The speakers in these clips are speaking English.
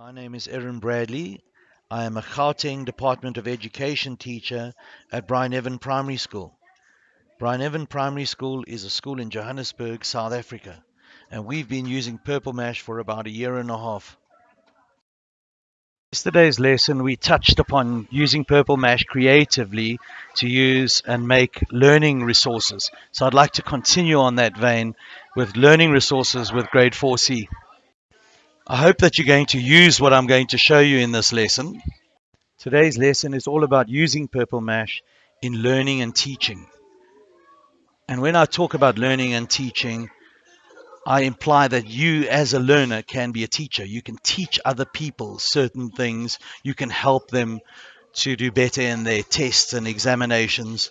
My name is Erin Bradley. I am a Gauteng Department of Education teacher at Bryneven Primary School. Bryneven Primary School is a school in Johannesburg, South Africa, and we've been using Purple Mash for about a year and a half. Yesterday's lesson we touched upon using Purple Mash creatively to use and make learning resources. So I'd like to continue on that vein with learning resources with grade 4C. I hope that you're going to use what I'm going to show you in this lesson. Today's lesson is all about using Purple Mash in learning and teaching. And when I talk about learning and teaching, I imply that you as a learner can be a teacher. You can teach other people certain things. You can help them to do better in their tests and examinations.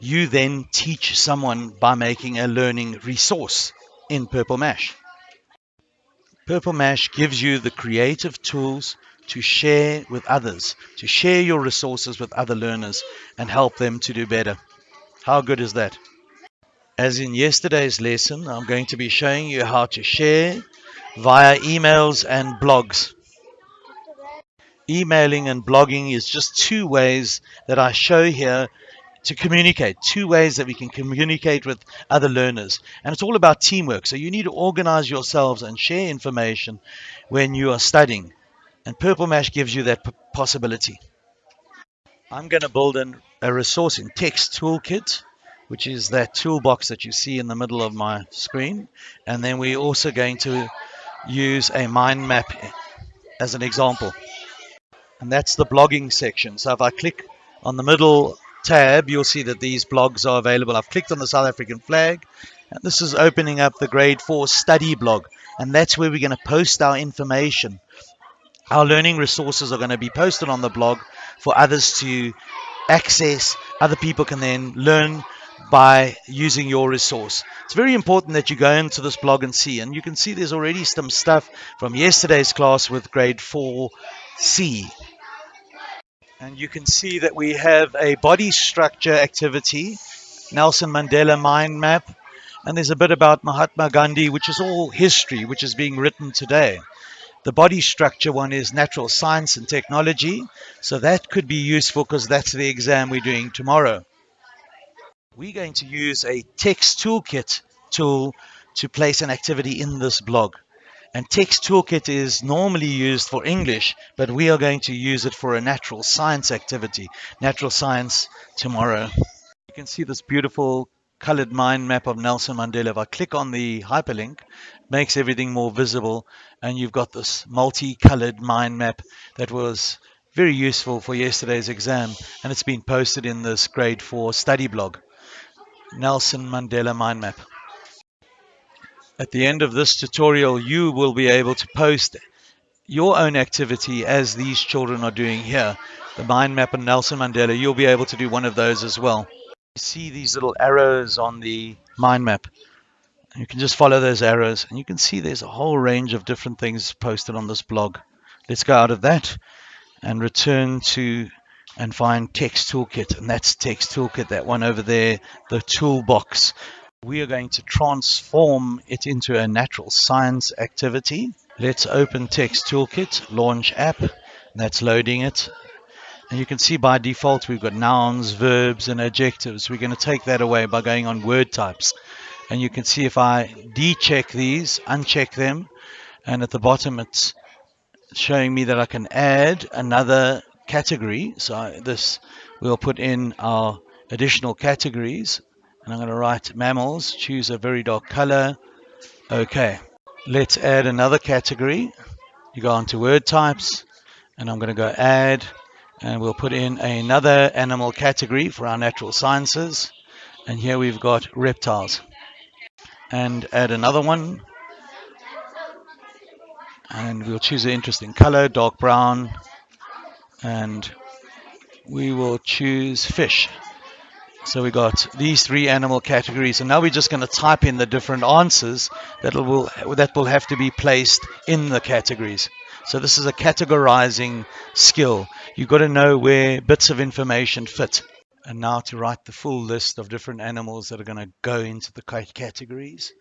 You then teach someone by making a learning resource in Purple Mash. Purple Mash gives you the creative tools to share with others, to share your resources with other learners and help them to do better. How good is that? As in yesterday's lesson, I'm going to be showing you how to share via emails and blogs. Emailing and blogging is just two ways that I show here to communicate, two ways that we can communicate with other learners. And it's all about teamwork. So you need to organize yourselves and share information when you are studying. And Purple Mash gives you that possibility. I'm going to build an, a resource in Text Toolkit, which is that toolbox that you see in the middle of my screen. And then we're also going to use a mind map as an example. And that's the blogging section. So if I click on the middle tab, you'll see that these blogs are available. I've clicked on the South African flag, and this is opening up the grade 4 study blog. And that's where we're going to post our information. Our learning resources are going to be posted on the blog for others to access. Other people can then learn by using your resource. It's very important that you go into this blog and see. And you can see there's already some stuff from yesterday's class with grade 4C. And you can see that we have a body structure activity, Nelson Mandela mind map, and there's a bit about Mahatma Gandhi, which is all history, which is being written today. The body structure one is natural science and technology, so that could be useful because that's the exam we're doing tomorrow. We're going to use a text toolkit tool to place an activity in this blog. And Text Toolkit is normally used for English, but we are going to use it for a natural science activity, natural science tomorrow. You can see this beautiful colored mind map of Nelson Mandela. If I click on the hyperlink, makes everything more visible, and you've got this multicolored mind map that was very useful for yesterday's exam, and it's been posted in this grade 4 study blog. Nelson Mandela mind map. At the end of this tutorial, you will be able to post your own activity as these children are doing here. The mind map and Nelson Mandela, you'll be able to do one of those as well. You see these little arrows on the mind map. You can just follow those arrows and you can see there's a whole range of different things posted on this blog. Let's go out of that and return to and find text toolkit and that's text toolkit that one over there the toolbox we are going to transform it into a natural science activity. Let's open Text Toolkit, launch app. That's loading it. And you can see by default we've got nouns, verbs, and adjectives. We're going to take that away by going on word types. And you can see if I decheck these, uncheck them, and at the bottom it's showing me that I can add another category. So this we'll put in our additional categories and I'm going to write mammals, choose a very dark color. Okay, let's add another category. You go on to word types, and I'm going to go add, and we'll put in another animal category for our natural sciences. And here we've got reptiles. And add another one. And we'll choose an interesting color, dark brown. And we will choose fish. So we got these three animal categories, and now we're just going to type in the different answers that will that will have to be placed in the categories. So this is a categorizing skill. You've got to know where bits of information fit. And now to write the full list of different animals that are going to go into the categories.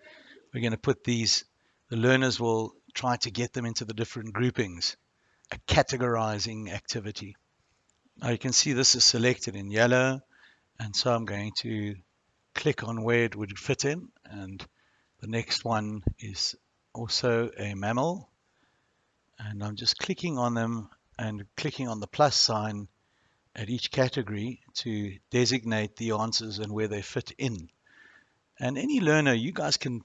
We're going to put these, the learners will try to get them into the different groupings. a categorizing activity. Now you can see this is selected in yellow and so I'm going to click on where it would fit in and the next one is also a mammal and I'm just clicking on them and clicking on the plus sign at each category to designate the answers and where they fit in. And any learner, you guys can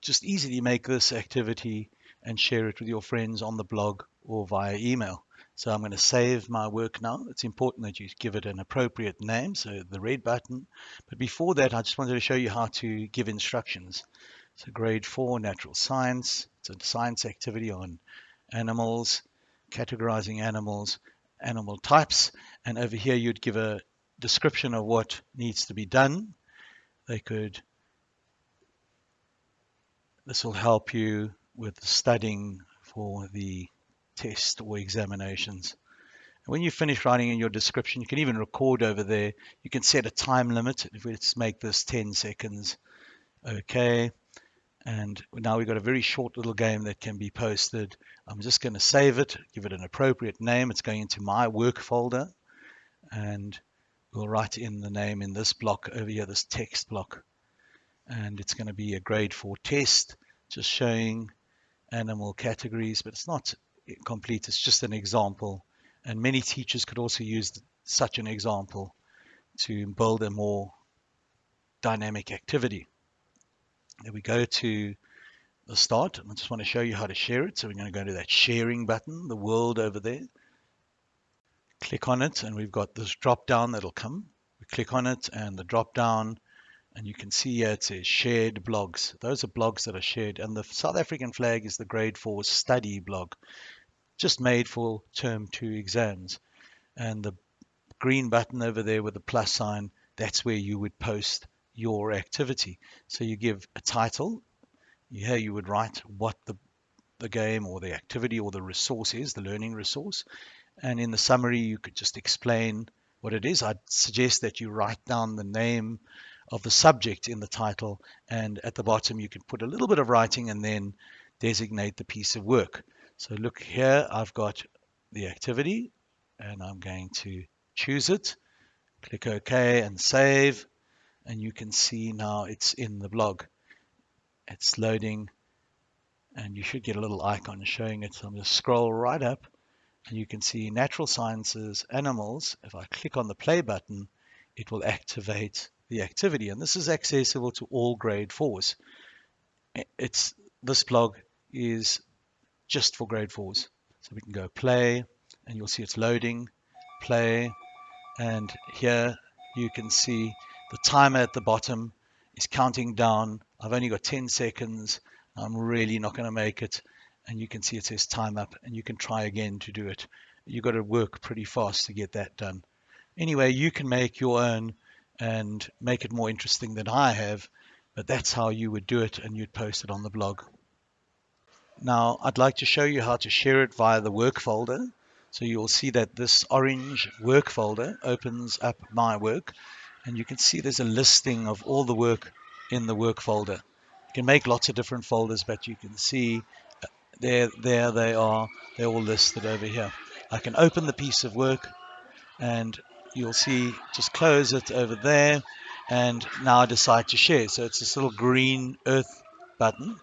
just easily make this activity and share it with your friends on the blog or via email. So I'm going to save my work now. It's important that you give it an appropriate name, so the red button. But before that, I just wanted to show you how to give instructions. So grade 4 natural science. It's a science activity on animals, categorizing animals, animal types. And over here, you'd give a description of what needs to be done. They could, this will help you with studying for the test or examinations. When you finish writing in your description, you can even record over there. You can set a time limit. Let's make this 10 seconds. Okay. And now we've got a very short little game that can be posted. I'm just going to save it, give it an appropriate name. It's going into my work folder. And we'll write in the name in this block over here, this text block. And it's going to be a grade 4 test, just showing animal categories, but it's not complete. It's just an example. And many teachers could also use such an example to build a more dynamic activity. Then we go to the start. I just want to show you how to share it. So we're going to go to that sharing button, the world over there. Click on it and we've got this drop down that'll come. We click on it and the drop down and you can see here it says shared blogs. Those are blogs that are shared and the South African flag is the grade 4 study blog just made for term 2 exams. And the green button over there with the plus sign, that's where you would post your activity. So you give a title. Here you would write what the, the game or the activity or the resource is, the learning resource. And in the summary, you could just explain what it is. I'd suggest that you write down the name of the subject in the title. And at the bottom, you can put a little bit of writing and then designate the piece of work. So look here, I've got the activity and I'm going to choose it. Click OK and save. And you can see now it's in the blog. It's loading and you should get a little icon showing it. So I'm going to scroll right up and you can see natural sciences, animals. If I click on the play button, it will activate the activity. And this is accessible to all grade fours. It's this blog is just for grade fours. So we can go play and you'll see it's loading, play, and here you can see the timer at the bottom is counting down. I've only got 10 seconds. I'm really not going to make it. And you can see it says time up and you can try again to do it. You've got to work pretty fast to get that done. Anyway, you can make your own and make it more interesting than I have, but that's how you would do it and you'd post it on the blog. Now I'd like to show you how to share it via the work folder. So you'll see that this orange work folder opens up my work and you can see there's a listing of all the work in the work folder. You can make lots of different folders but you can see uh, there, there they are. They're all listed over here. I can open the piece of work and you'll see just close it over there and now I decide to share. So it's this little green earth button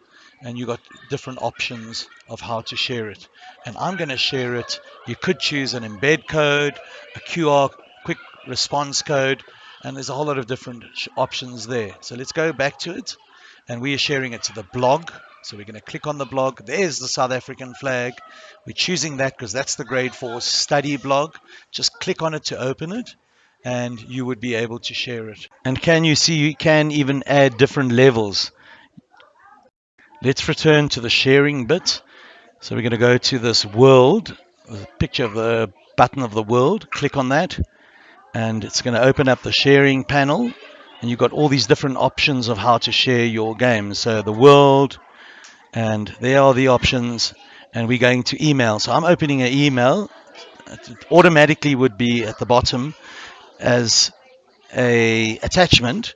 and you got different options of how to share it. And I'm going to share it. You could choose an embed code, a QR quick response code, and there's a whole lot of different options there. So let's go back to it. And we are sharing it to the blog. So we're going to click on the blog. There's the South African flag. We're choosing that because that's the grade 4 study blog. Just click on it to open it and you would be able to share it. And can you see you can even add different levels. Let's return to the sharing bit. So we're going to go to this world, picture of the button of the world. Click on that and it's going to open up the sharing panel and you've got all these different options of how to share your game. So the world and there are the options and we're going to email. So I'm opening an email. It automatically would be at the bottom as a attachment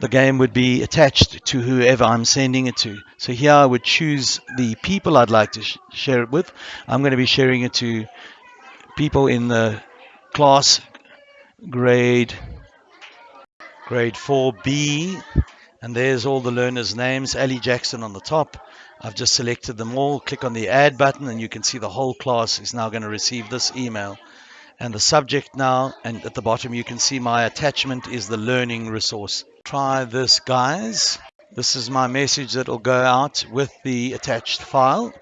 the game would be attached to whoever I'm sending it to. So here I would choose the people I'd like to sh share it with. I'm going to be sharing it to people in the class grade grade 4B and there's all the learners names. Ali Jackson on the top. I've just selected them all. Click on the add button and you can see the whole class is now going to receive this email. And the subject now and at the bottom you can see my attachment is the learning resource try this guys this is my message that will go out with the attached file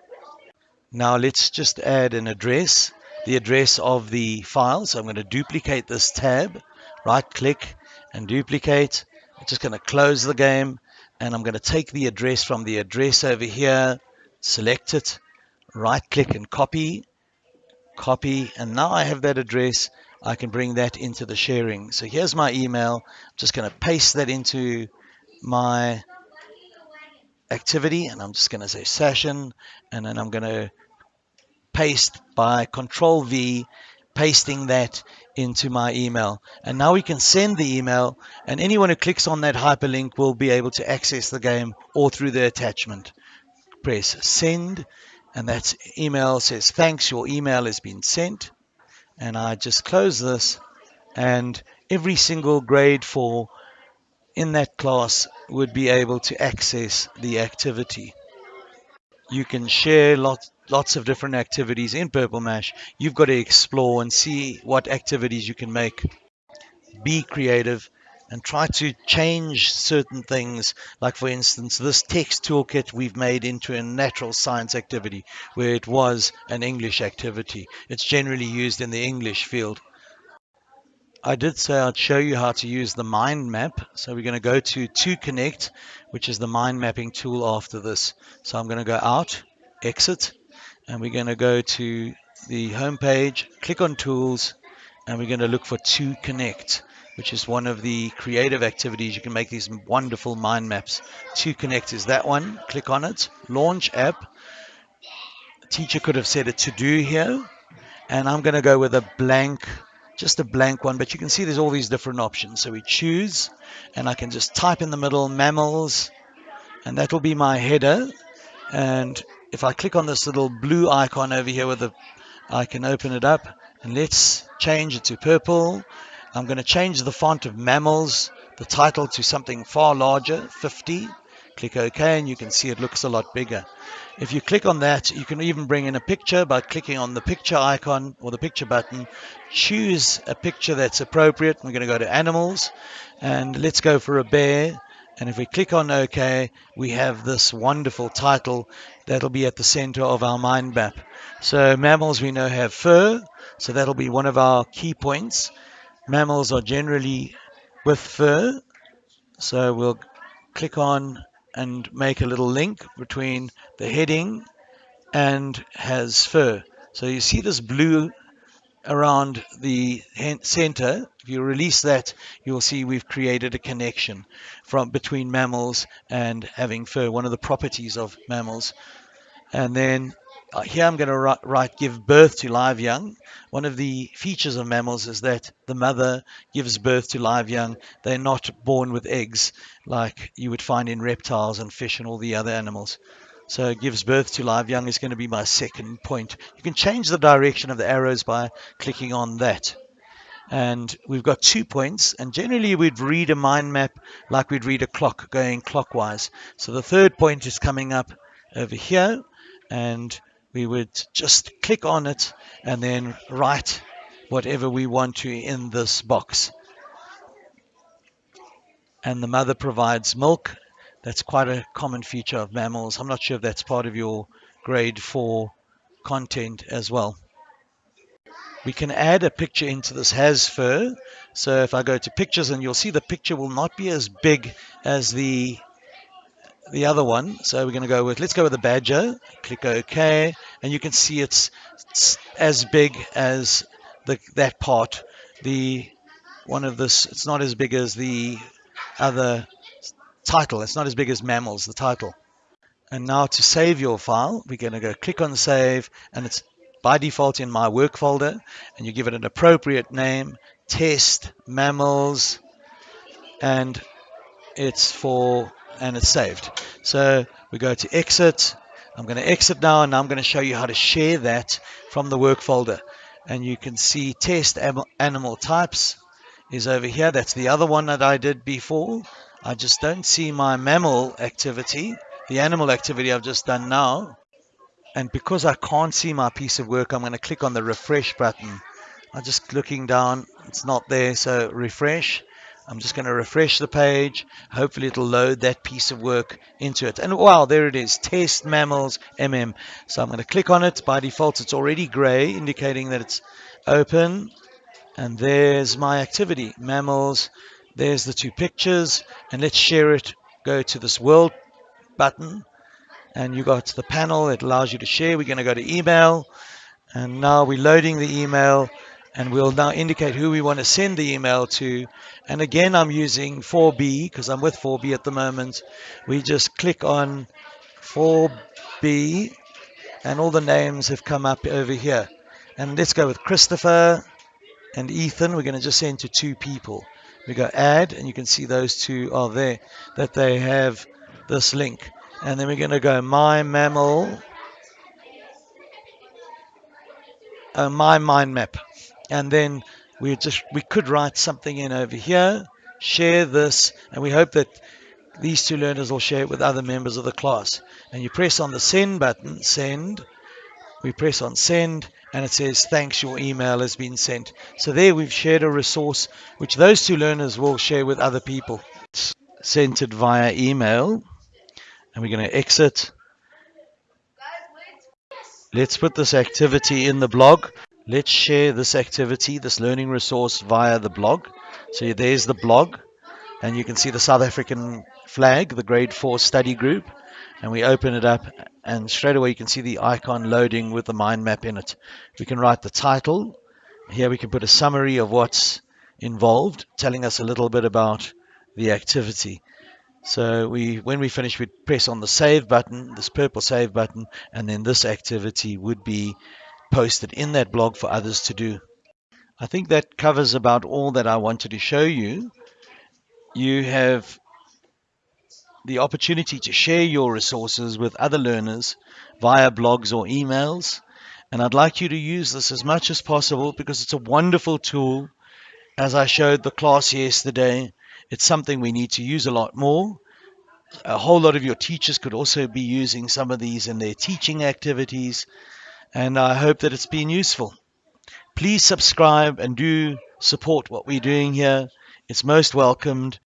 now let's just add an address the address of the file. So I'm going to duplicate this tab, right click and duplicate. I'm just going to close the game and I'm going to take the address from the address over here, select it, right click and copy, copy, and now I have that address. I can bring that into the sharing. So here's my email. I'm just going to paste that into my activity and I'm just going to say session and then I'm going to paste by control V, pasting that into my email. And now we can send the email and anyone who clicks on that hyperlink will be able to access the game or through the attachment. Press send and that email says thanks your email has been sent and I just close this and every single grade 4 in that class would be able to access the activity. You can share lots lots of different activities in Purple Mash. You've got to explore and see what activities you can make. Be creative and try to change certain things. Like, for instance, this text toolkit we've made into a natural science activity where it was an English activity. It's generally used in the English field. I did say I'd show you how to use the mind map. So we're going to go to 2Connect, which is the mind mapping tool after this. So I'm going to go out, exit, and we're going to go to the home page, click on tools, and we're going to look for 2Connect, which is one of the creative activities. You can make these wonderful mind maps. 2Connect is that one. Click on it. Launch app. teacher could have said a to do here, and I'm going to go with a blank just a blank one, but you can see there's all these different options. So we choose, and I can just type in the middle mammals, and that will be my header. And if I click on this little blue icon over here with the, I can open it up and let's change it to purple. I'm going to change the font of mammals, the title to something far larger, 50. Click OK and you can see it looks a lot bigger. If you click on that, you can even bring in a picture by clicking on the picture icon or the picture button. Choose a picture that's appropriate. We're going to go to animals and let's go for a bear. And if we click on OK, we have this wonderful title that'll be at the center of our mind map. So mammals we know have fur, so that'll be one of our key points. Mammals are generally with fur, so we'll click on and make a little link between the heading and has fur. So you see this blue around the center, if you release that, you'll see we've created a connection from between mammals and having fur, one of the properties of mammals. And then Uh, here I'm going to write, write, give birth to live young. One of the features of mammals is that the mother gives birth to live young. They're not born with eggs like you would find in reptiles and fish and all the other animals. So gives birth to live young is going to be my second point. You can change the direction of the arrows by clicking on that. And we've got two points, and generally we'd read a mind map like we'd read a clock going clockwise. So the third point is coming up over here, and we would just click on it and then write whatever we want to in this box. And the mother provides milk that's quite a common feature of mammals. I'm not sure if that's part of your grade 4 content as well. We can add a picture into this has fur. So if I go to pictures and you'll see the picture will not be as big as the the other one. So we're going to go with, let's go with the badger. Click OK. And you can see it's, it's as big as the, that part. The one of this, it's not as big as the other title. It's not as big as mammals, the title. And now to save your file, we're going to go click on save and it's by default in my work folder and you give it an appropriate name, test, mammals, and it's for and it's saved. So we go to exit. I'm going to exit now and I'm going to show you how to share that from the work folder. And you can see test animal types is over here. That's the other one that I did before. I just don't see my mammal activity, the animal activity I've just done now. And because I can't see my piece of work, I'm going to click on the refresh button. I'm just looking down, it's not there, so refresh. I'm just going to refresh the page. Hopefully it'll load that piece of work into it. And wow, there it is, test mammals MM. So I'm going to click on it. By default, it's already gray, indicating that it's open. And there's my activity, mammals. There's the two pictures. And let's share it. Go to this world button. And you got the panel that allows you to share. We're going to go to email. And now we're loading the email and we'll now indicate who we want to send the email to. And again, I'm using 4B because I'm with 4B at the moment. We just click on 4B and all the names have come up over here. And let's go with Christopher and Ethan. We're going to just send to two people. We go add and you can see those two are there, that they have this link. And then we're going to go my mammal, uh, my mind map and then we just we could write something in over here share this and we hope that these two learners will share it with other members of the class. And you press on the send button send. We press on send and it says thanks your email has been sent. So there we've shared a resource which those two learners will share with other people. It's sent it via email and we're going to exit. Let's put this activity in the blog let's share this activity, this learning resource via the blog. So there's the blog, and you can see the South African flag, the grade 4 study group, and we open it up, and straight away you can see the icon loading with the mind map in it. We can write the title. Here we can put a summary of what's involved, telling us a little bit about the activity. So we, when we finish, we press on the save button, this purple save button, and then this activity would be posted in that blog for others to do. I think that covers about all that I wanted to show you. You have the opportunity to share your resources with other learners via blogs or emails. And I'd like you to use this as much as possible because it's a wonderful tool. As I showed the class yesterday, it's something we need to use a lot more. A whole lot of your teachers could also be using some of these in their teaching activities and I hope that it's been useful. Please subscribe and do support what we're doing here. It's most welcomed.